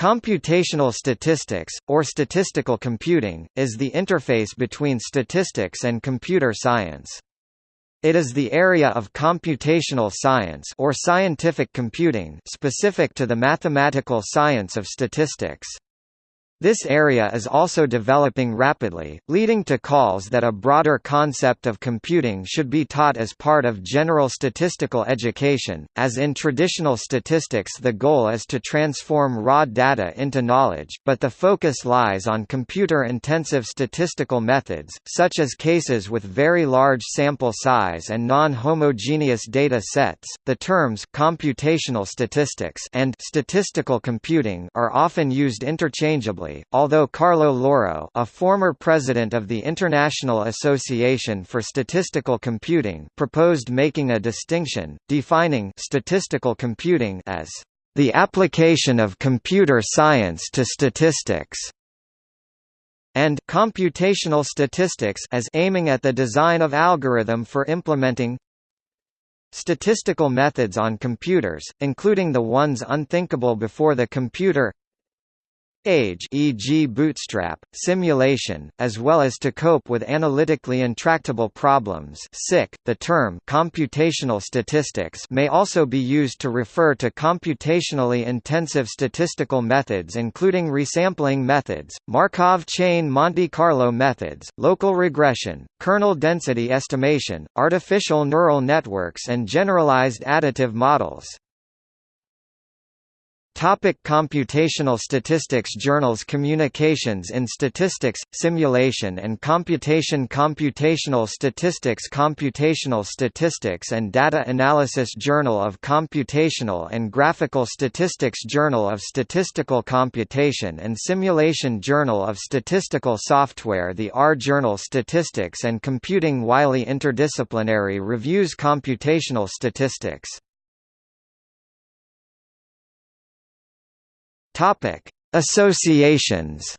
Computational statistics, or statistical computing, is the interface between statistics and computer science. It is the area of computational science or scientific computing specific to the mathematical science of statistics. This area is also developing rapidly, leading to calls that a broader concept of computing should be taught as part of general statistical education, as in traditional statistics the goal is to transform raw data into knowledge, but the focus lies on computer-intensive statistical methods, such as cases with very large sample size and non-homogeneous data sets. The terms computational statistics and statistical computing are often used interchangeably although Carlo Lauro a former president of the International Association for Statistical Computing proposed making a distinction, defining statistical computing as the application of computer science to statistics and computational statistics as aiming at the design of algorithm for implementing statistical methods on computers, including the ones unthinkable before the computer age e.g. bootstrap, simulation, as well as to cope with analytically intractable problems SIC. .The term computational statistics may also be used to refer to computationally intensive statistical methods including resampling methods, Markov chain Monte Carlo methods, local regression, kernel density estimation, artificial neural networks and generalized additive models. Topic computational statistics Journals Communications in Statistics, Simulation and Computation Computational Statistics Computational Statistics and Data Analysis Journal of Computational and Graphical Statistics Journal of Statistical Computation and Simulation Journal of Statistical Software The R Journal Statistics and Computing Wiley Interdisciplinary Reviews Computational Statistics Topic: Associations.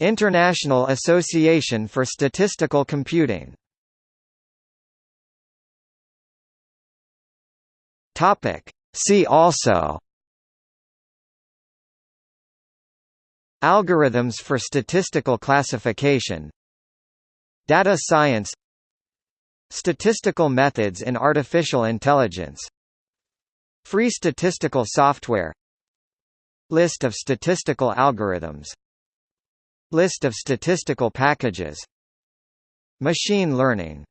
International Association for Statistical Computing. Topic: See also Algorithms for statistical classification Data science Statistical methods in artificial intelligence Free statistical software List of statistical algorithms List of statistical packages Machine learning